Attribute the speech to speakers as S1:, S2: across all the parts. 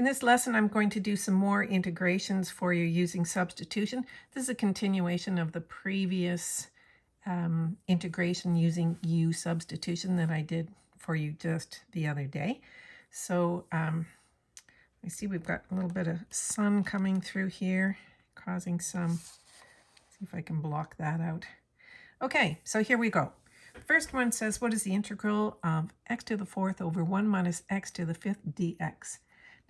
S1: In this lesson, I'm going to do some more integrations for you using substitution. This is a continuation of the previous um, integration using U substitution that I did for you just the other day. So um, I see we've got a little bit of sun coming through here, causing some, see if I can block that out. Okay, so here we go. First one says, what is the integral of x to the fourth over 1 minus x to the fifth dx?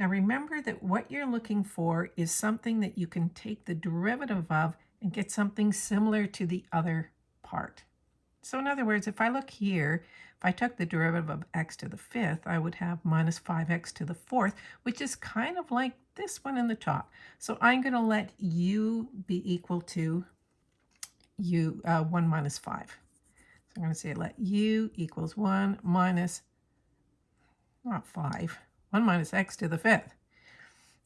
S1: Now remember that what you're looking for is something that you can take the derivative of and get something similar to the other part. So in other words, if I look here, if I took the derivative of x to the fifth, I would have minus 5x to the fourth, which is kind of like this one in the top. So I'm going to let u be equal to u uh, 1 minus 5. So I'm going to say let u equals 1 minus, not 5, 1 minus x to the fifth.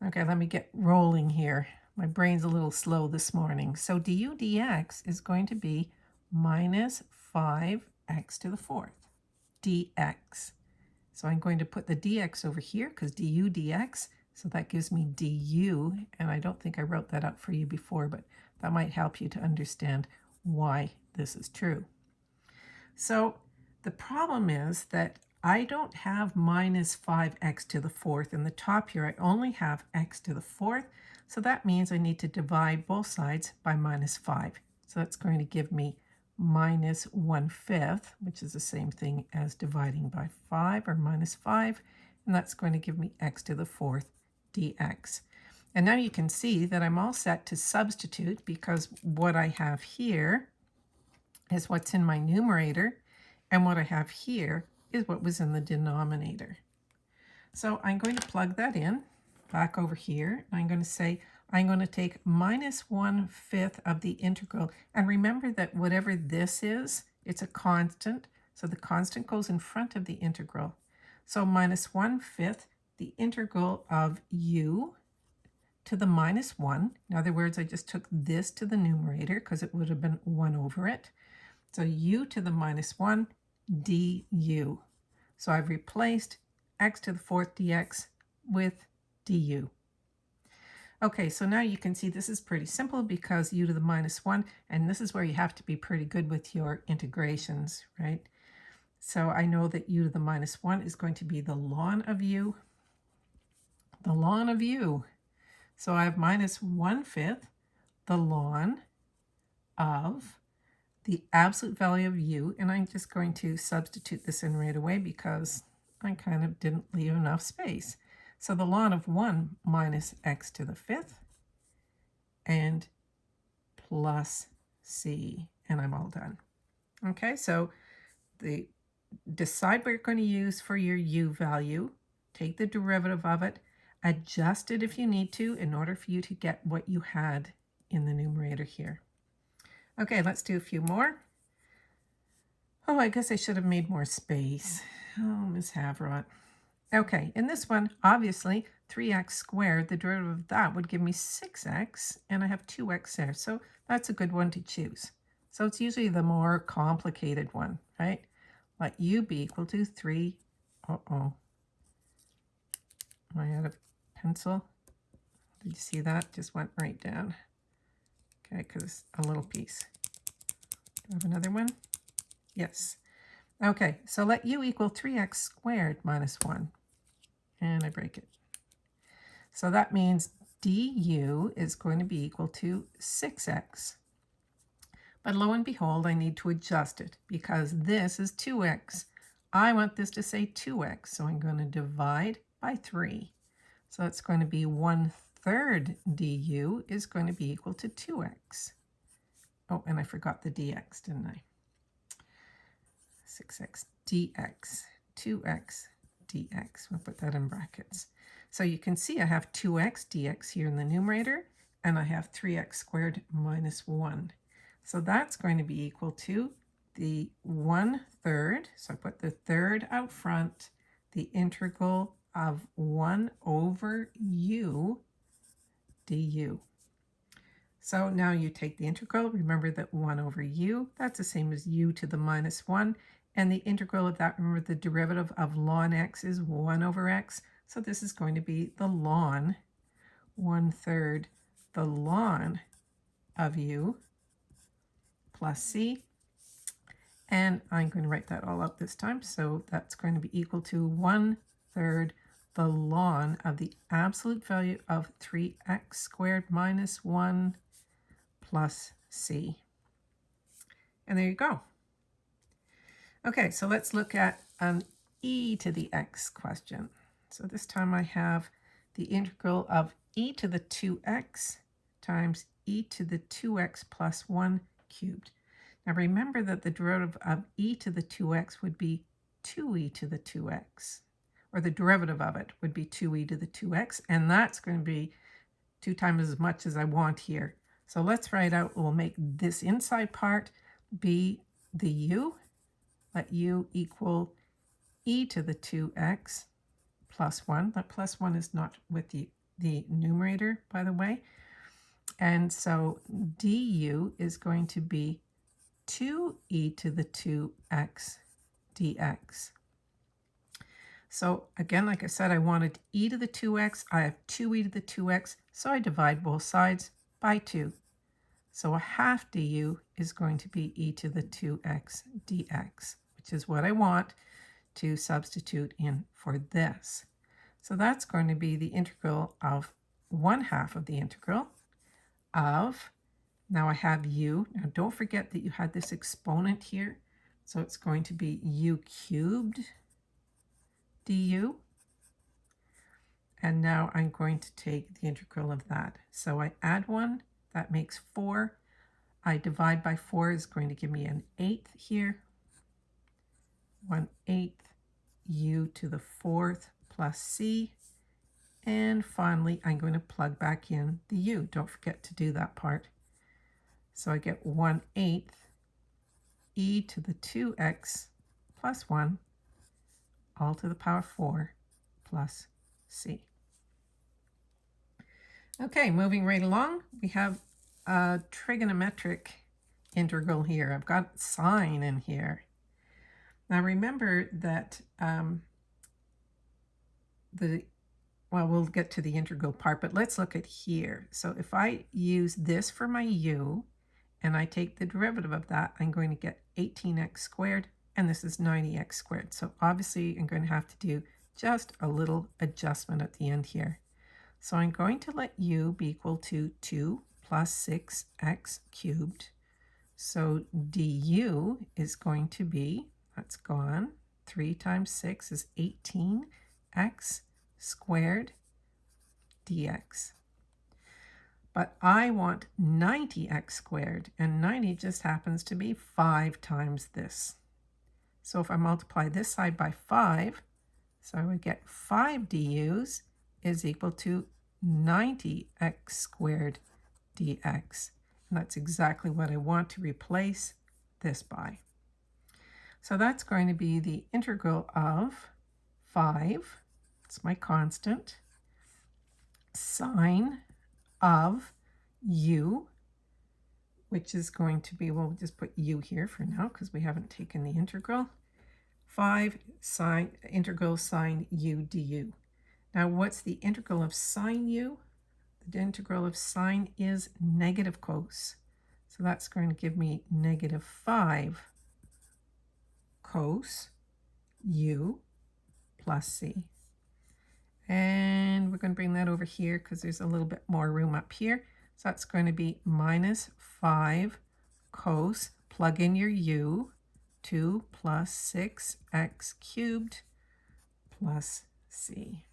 S1: Okay, let me get rolling here. My brain's a little slow this morning. So du dx is going to be minus 5x to the fourth dx. So I'm going to put the dx over here because du dx, so that gives me du, and I don't think I wrote that up for you before, but that might help you to understand why this is true. So the problem is that I don't have minus 5x to the fourth in the top here. I only have x to the fourth. So that means I need to divide both sides by minus 5. So that's going to give me minus 1 fifth, which is the same thing as dividing by 5 or minus 5. And that's going to give me x to the fourth dx. And now you can see that I'm all set to substitute because what I have here is what's in my numerator. And what I have here is what was in the denominator. So I'm going to plug that in back over here. I'm going to say I'm going to take minus 1 fifth of the integral. And remember that whatever this is, it's a constant. So the constant goes in front of the integral. So minus 1 fifth, the integral of u to the minus 1. In other words, I just took this to the numerator because it would have been 1 over it. So u to the minus 1 du. So I've replaced x to the fourth dx with du. Okay, so now you can see this is pretty simple because u to the minus 1, and this is where you have to be pretty good with your integrations, right? So I know that u to the minus 1 is going to be the ln of u, the ln of u. So I have minus 1 fifth the ln of the absolute value of u, and I'm just going to substitute this in right away because I kind of didn't leave enough space. So the ln of 1 minus x to the fifth and plus c, and I'm all done. Okay, so the decide what you're going to use for your u value, take the derivative of it, adjust it if you need to in order for you to get what you had in the numerator here. Okay, let's do a few more. Oh, I guess I should have made more space. Oh, Miss Havrot. Okay, in this one, obviously, 3x squared, the derivative of that would give me 6x, and I have 2x there. So that's a good one to choose. So it's usually the more complicated one, right? Let u be equal to 3. Uh-oh. I had a pencil. Did you see that? Just went right down. Okay, because a little piece. Do I have another one? Yes. Okay, so let u equal 3x squared minus 1. And I break it. So that means du is going to be equal to 6x. But lo and behold, I need to adjust it because this is 2x. I want this to say 2x, so I'm going to divide by 3. So it's going to be 1 third du is going to be equal to 2x. Oh, and I forgot the dx, didn't I? 6x dx, 2x dx. We'll put that in brackets. So you can see I have 2x dx here in the numerator, and I have 3x squared minus 1. So that's going to be equal to the 1 third, so I put the third out front, the integral of 1 over u du. So now you take the integral. Remember that 1 over u, that's the same as u to the minus 1. And the integral of that, remember the derivative of ln x is 1 over x. So this is going to be the ln, one third the ln of u plus c. And I'm going to write that all out this time. So that's going to be equal to one third the ln of the absolute value of 3x squared minus 1 plus c. And there you go. Okay, so let's look at an e to the x question. So this time I have the integral of e to the 2x times e to the 2x plus 1 cubed. Now remember that the derivative of e to the 2x would be 2e to the 2x or the derivative of it would be 2e to the 2x, and that's going to be 2 times as much as I want here. So let's write out, we'll make this inside part be the u, let u equal e to the 2x plus 1. That plus 1 is not with the, the numerator, by the way. And so du is going to be 2e to the 2x dx. So again, like I said, I wanted e to the 2x. I have 2e to the 2x, so I divide both sides by 2. So a half du is going to be e to the 2x dx, which is what I want to substitute in for this. So that's going to be the integral of 1 half of the integral of, now I have u. Now don't forget that you had this exponent here. So it's going to be u cubed du. And now I'm going to take the integral of that. So I add 1, that makes 4. I divide by 4 is going to give me an eighth here. One eighth u to the fourth plus c. And finally, I'm going to plug back in the u. Don't forget to do that part. So I get 1 eighth e to the 2x plus 1 all to the power 4 plus c. Okay, moving right along, we have a trigonometric integral here. I've got sine in here. Now remember that um, the, well, we'll get to the integral part, but let's look at here. So if I use this for my u, and I take the derivative of that, I'm going to get 18x squared and this is 90x squared. So obviously I'm going to have to do just a little adjustment at the end here. So I'm going to let u be equal to 2 plus 6x cubed. So du is going to be, that's gone, 3 times 6 is 18x squared dx. But I want 90x squared, and 90 just happens to be 5 times this. So if I multiply this side by 5, so I would get 5 du's is equal to 90x squared dx. And that's exactly what I want to replace this by. So that's going to be the integral of 5, it's my constant, sine of u, which is going to be, well, just put u here for now because we haven't taken the integral. 5 sine, integral sine u du. Now, what's the integral of sine u? The integral of sine is negative cos. So that's going to give me negative 5 cos u plus c. And we're going to bring that over here because there's a little bit more room up here. So that's going to be minus 5 cos, plug in your u, 2 plus 6x cubed plus c.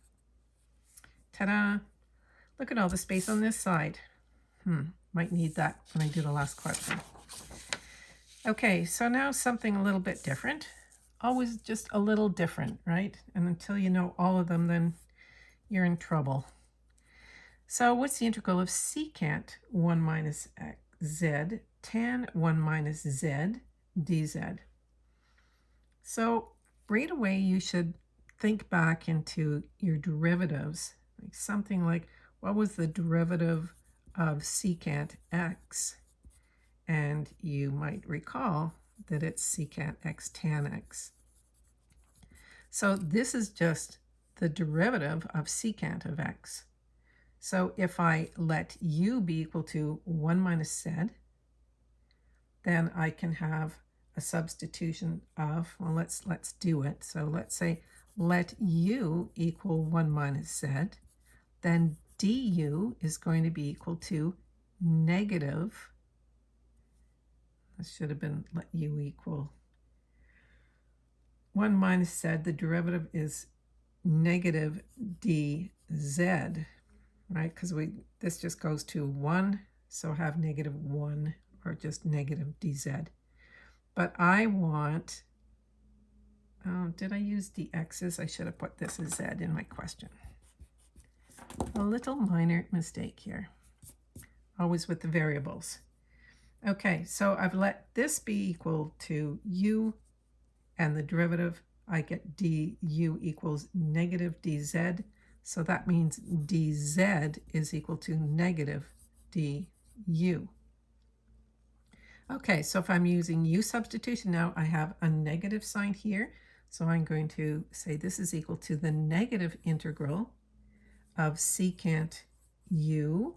S1: Ta-da! Look at all the space on this side. Hmm, might need that when I do the last question. Okay, so now something a little bit different. Always just a little different, right? And until you know all of them, then you're in trouble. So what's the integral of secant 1 minus z tan 1 minus z dz? So right away you should think back into your derivatives, like something like what was the derivative of secant x? And you might recall that it's secant x tan x. So this is just the derivative of secant of x. So if I let u be equal to 1 minus z, then I can have a substitution of, well, let's, let's do it. So let's say let u equal 1 minus z, then du is going to be equal to negative, this should have been let u equal 1 minus z, the derivative is negative dz, right? Because we this just goes to 1, so have negative 1 or just negative dz. But I want, oh, did I use dx's? I should have put this as z in my question. A little minor mistake here, always with the variables. Okay, so I've let this be equal to u and the derivative, I get du equals negative dz. So that means dz is equal to negative du. Okay, so if I'm using u substitution now, I have a negative sign here. So I'm going to say this is equal to the negative integral of secant u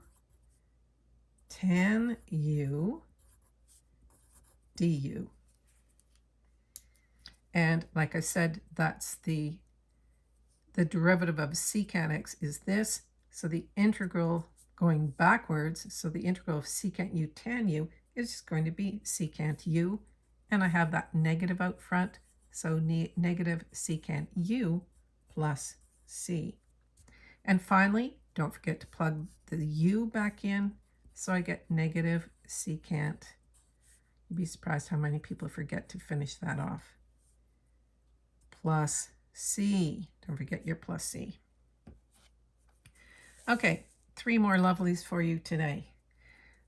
S1: tan u du. And like I said, that's the, the derivative of secant x is this. So the integral going backwards, so the integral of secant u tan u is just going to be secant u. And I have that negative out front, so ne negative secant u plus c. And finally, don't forget to plug the u back in, so I get negative secant. You'd be surprised how many people forget to finish that off plus C. Don't forget your plus C. Okay, three more lovelies for you today.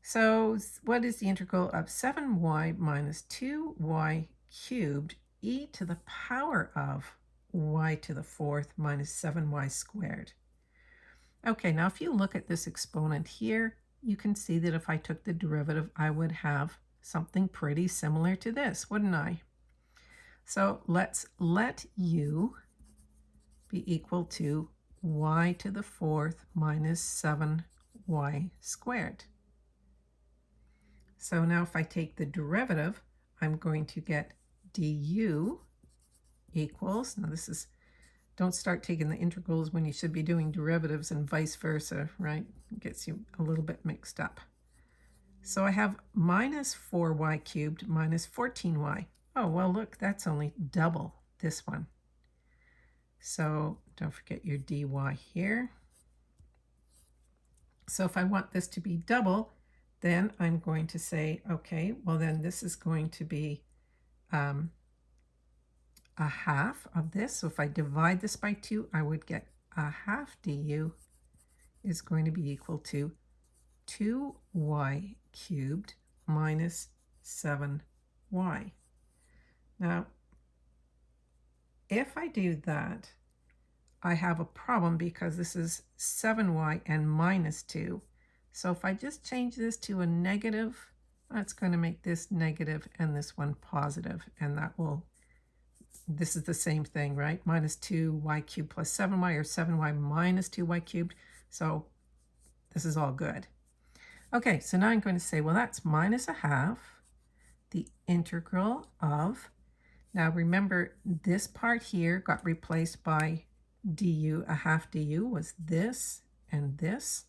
S1: So what is the integral of 7y minus 2y cubed e to the power of y to the fourth minus 7y squared? Okay, now if you look at this exponent here, you can see that if I took the derivative, I would have something pretty similar to this, wouldn't I? So let's let u be equal to y to the fourth minus 7y squared. So now if I take the derivative, I'm going to get du equals, now this is, don't start taking the integrals when you should be doing derivatives and vice versa, right? It gets you a little bit mixed up. So I have minus 4y cubed minus 14y. Oh, well, look, that's only double this one. So don't forget your dy here. So if I want this to be double, then I'm going to say, okay, well then this is going to be um, a half of this. So if I divide this by 2, I would get a half du is going to be equal to 2y cubed minus 7y. Now, if I do that, I have a problem because this is 7y and minus 2. So if I just change this to a negative, that's going to make this negative and this one positive, and that will, this is the same thing, right? Minus 2y cubed plus 7y, or 7y minus 2y cubed. So this is all good. Okay, so now I'm going to say, well, that's minus a half, the integral of now remember this part here got replaced by du, a half du was this and this.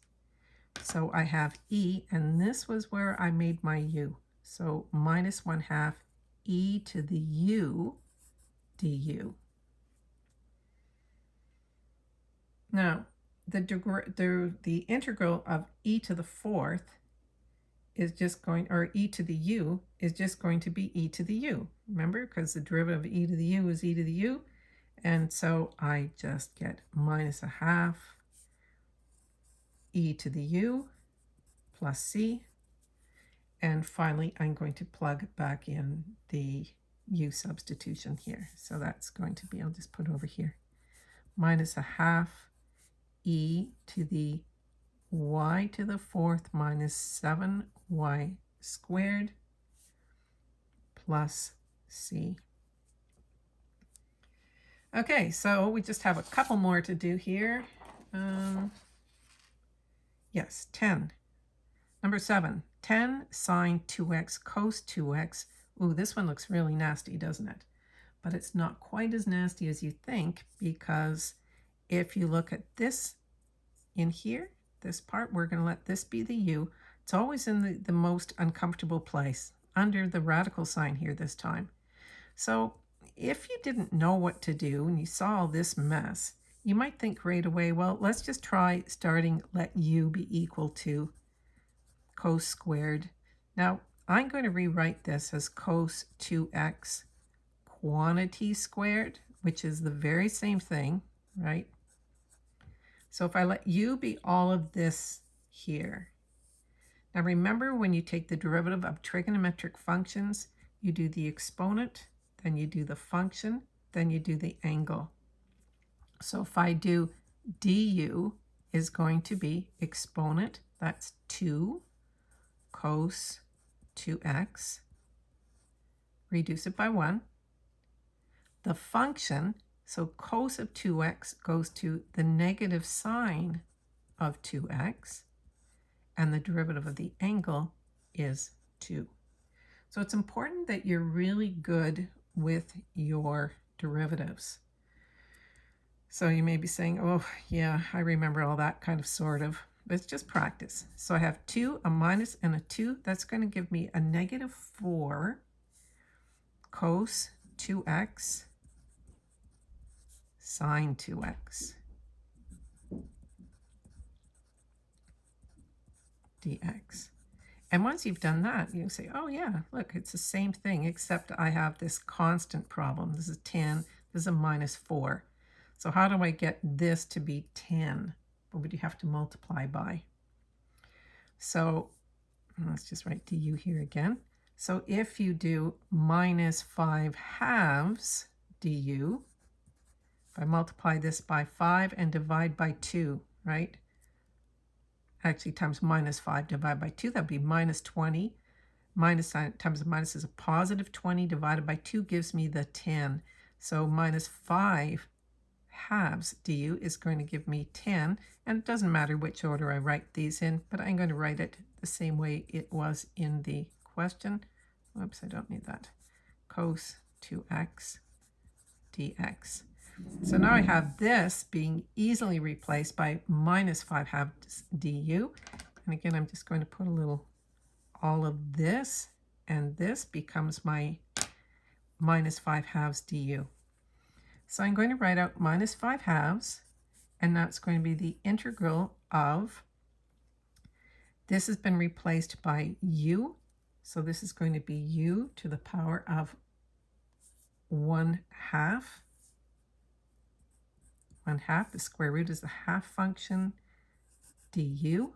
S1: So I have e, and this was where I made my u. So minus 1 half e to the u du. Now, the, the, the integral of e to the fourth is just going, or e to the u is just going to be e to the u. Remember, because the derivative of e to the u is e to the u. And so I just get minus a half e to the u plus c. And finally, I'm going to plug back in the u substitution here. So that's going to be, I'll just put over here, minus a half e to the y to the fourth minus 7y squared plus c. Okay, so we just have a couple more to do here. Um, yes, 10. Number 7, 10 sine 2x cos 2x. Ooh, this one looks really nasty, doesn't it? But it's not quite as nasty as you think because if you look at this in here, this part, we're going to let this be the u. It's always in the, the most uncomfortable place, under the radical sign here this time. So if you didn't know what to do and you saw all this mess, you might think right away, well, let's just try starting let u be equal to cos squared. Now, I'm going to rewrite this as cos 2x quantity squared, which is the very same thing, right? So if I let u be all of this here. Now remember when you take the derivative of trigonometric functions, you do the exponent, then you do the function, then you do the angle. So if I do du is going to be exponent, that's 2 cos 2x, reduce it by 1. The function so cos of 2x goes to the negative sine of 2x, and the derivative of the angle is 2. So it's important that you're really good with your derivatives. So you may be saying, oh, yeah, I remember all that kind of sort of. But it's just practice. So I have 2, a minus, and a 2. That's going to give me a negative 4 cos 2x sine 2x dx. And once you've done that, you say, oh yeah, look, it's the same thing, except I have this constant problem. This is 10, this is a minus 4. So how do I get this to be 10? What would you have to multiply by? So let's just write du here again. So if you do minus 5 halves du, I multiply this by 5 and divide by 2, right? Actually, times minus 5 divided by 2, that would be minus 20. Minus times minus is a positive 20 divided by 2 gives me the 10. So minus 5 halves du is going to give me 10. And it doesn't matter which order I write these in, but I'm going to write it the same way it was in the question. Whoops, I don't need that. Cos 2x dx. So now I have this being easily replaced by minus 5 halves du. And again, I'm just going to put a little, all of this, and this becomes my minus 5 halves du. So I'm going to write out minus 5 halves, and that's going to be the integral of, this has been replaced by u, so this is going to be u to the power of 1 half 1 half. The square root is the half function du.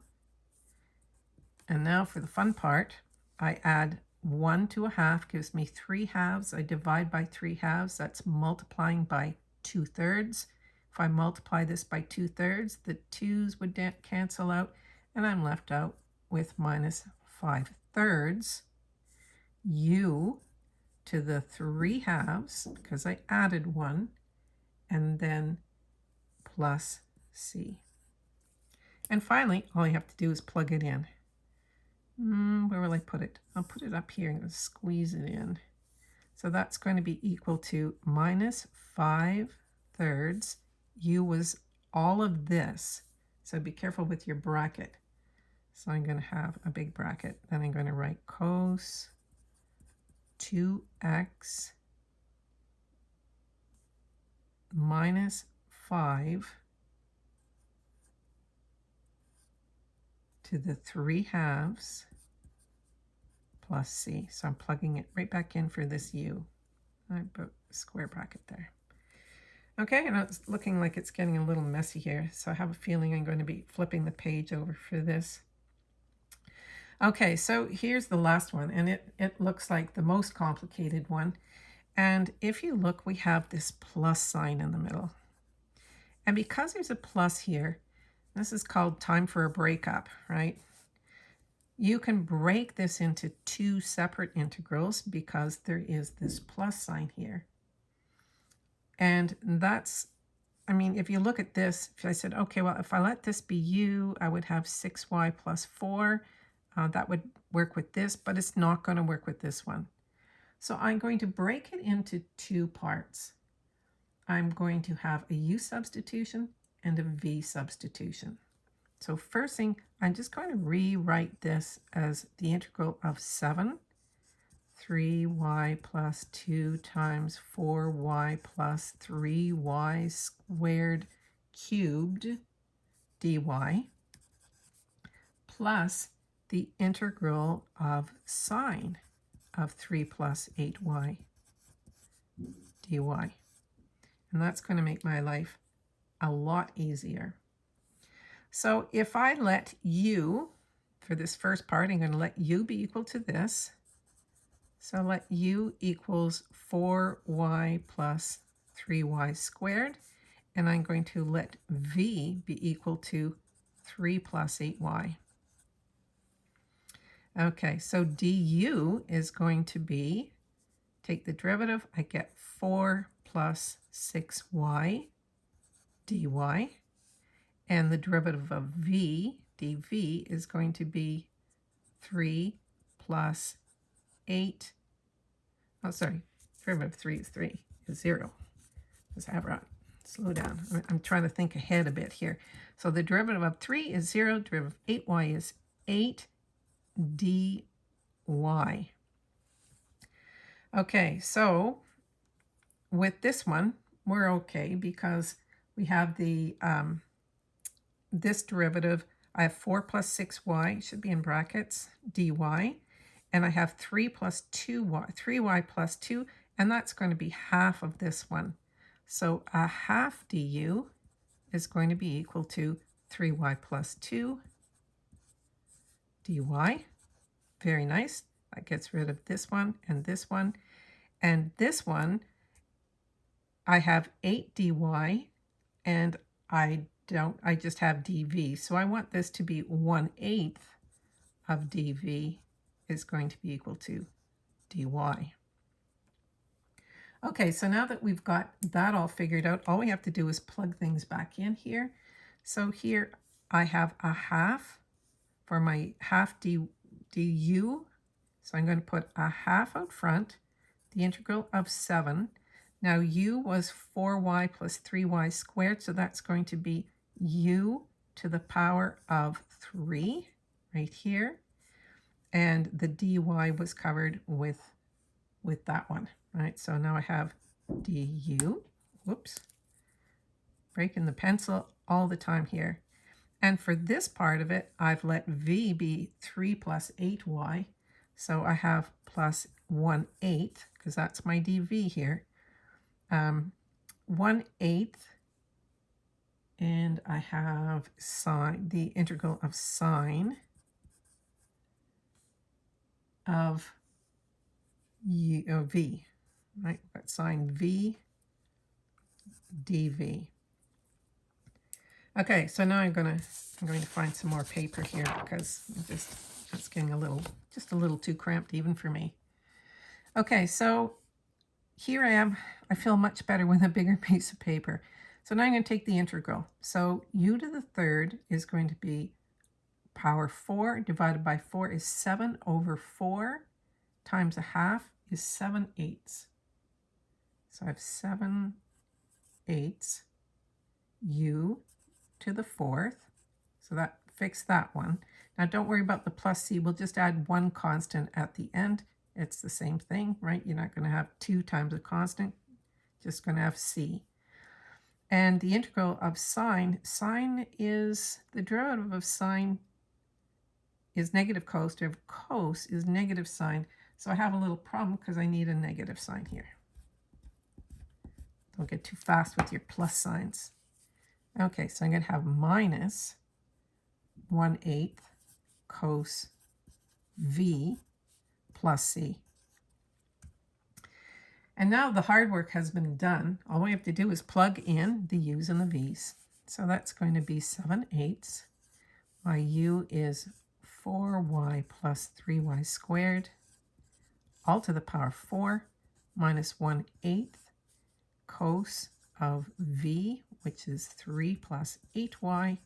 S1: And now for the fun part, I add 1 to a half gives me 3 halves. I divide by 3 halves. That's multiplying by 2 thirds. If I multiply this by 2 thirds, the 2's would cancel out, and I'm left out with minus 5 thirds. u to the 3 halves, because I added 1, and then plus C. And finally, all you have to do is plug it in. Mm, where will I put it? I'll put it up here and squeeze it in. So that's going to be equal to minus 5 thirds. U was all of this. So be careful with your bracket. So I'm going to have a big bracket. Then I'm going to write cos 2x minus 5 to the 3 halves plus c. So I'm plugging it right back in for this u. I put square bracket there. Okay, and it's looking like it's getting a little messy here, so I have a feeling I'm going to be flipping the page over for this. Okay, so here's the last one, and it, it looks like the most complicated one. And if you look, we have this plus sign in the middle. And because there's a plus here, this is called time for a breakup, right? You can break this into two separate integrals because there is this plus sign here. And that's, I mean, if you look at this, if I said, okay, well, if I let this be u, I would have 6y plus 4. Uh, that would work with this, but it's not going to work with this one. So I'm going to break it into two parts. I'm going to have a u substitution and a v substitution. So first thing, I'm just going to rewrite this as the integral of 7, 3y plus 2 times 4y plus 3y squared cubed dy plus the integral of sine of 3 plus 8y dy. And that's going to make my life a lot easier. So if I let u, for this first part, I'm going to let u be equal to this. So let u equals 4y plus 3y squared. And I'm going to let v be equal to 3 plus 8y. Okay, so du is going to be, take the derivative, I get 4 plus 6y dy. And the derivative of v, dv, is going to be 3 plus 8. Oh, sorry. Derivative of 3 is 3, is 0. Let's have right. Slow down. I'm, I'm trying to think ahead a bit here. So the derivative of 3 is 0. Derivative of 8y is 8 dy. Okay, so with this one, we're okay because we have the um, this derivative. I have 4 plus 6y, should be in brackets, dy. And I have 3 plus 2y, 3y plus 2, and that's going to be half of this one. So a half du is going to be equal to 3y plus 2 dy. Very nice. That gets rid of this one and this one. And this one, I have 8 dy, and I don't, I just have dv. So I want this to be 1 eighth of dv is going to be equal to dy. Okay, so now that we've got that all figured out, all we have to do is plug things back in here. So here I have a half for my half d, du. So I'm going to put a half out front, the integral of 7. Now u was 4y plus 3y squared, so that's going to be u to the power of 3 right here. And the dy was covered with, with that one, right? So now I have du, whoops, breaking the pencil all the time here. And for this part of it, I've let v be 3 plus 8y. So I have plus 1 eighth, because that's my dv here. Um, 1 eighth and I have sine, the integral of sine of u, oh, v, right? Got sine v dv. Okay, so now I'm gonna I'm going to find some more paper here because I just it's getting a little just a little too cramped even for me. Okay, so here I am. I feel much better with a bigger piece of paper. So now I'm going to take the integral. So u to the third is going to be power 4 divided by 4 is 7 over 4 times a half is 7 eighths. So I have 7 eighths u to the fourth. So that fix that one. Now don't worry about the plus c. We'll just add one constant at the end. It's the same thing, right? You're not going to have 2 times a constant. Just going to have c. And the integral of sine, sine is, the derivative of sine is negative cos, derivative of cos is negative sine. So I have a little problem because I need a negative sign here. Don't get too fast with your plus signs. Okay, so I'm going to have minus 1 eighth cos v plus c. And now the hard work has been done. All we have to do is plug in the u's and the v's. So that's going to be 7 eighths. My u is 4y plus 3y squared, all to the power 4, minus 1 eighth cos of v, which is 3 plus 8y,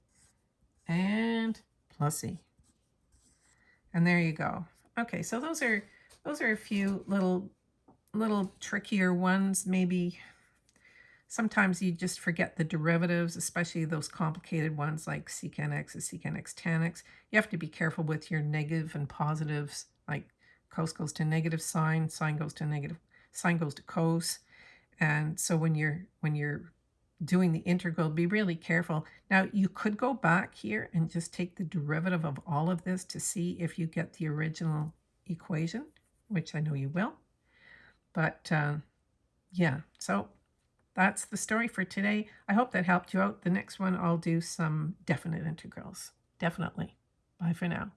S1: and plus e. And there you go. Okay, so those are those are a few little little trickier ones. Maybe sometimes you just forget the derivatives, especially those complicated ones like secant x is secant x tan x. You have to be careful with your negative and positives, like cos goes to negative sine, sine goes to negative, sine goes to cos. And so when you're when you're doing the integral, be really careful. Now you could go back here and just take the derivative of all of this to see if you get the original equation, which I know you will. But uh, yeah, so that's the story for today. I hope that helped you out. The next one, I'll do some definite integrals. Definitely. Bye for now.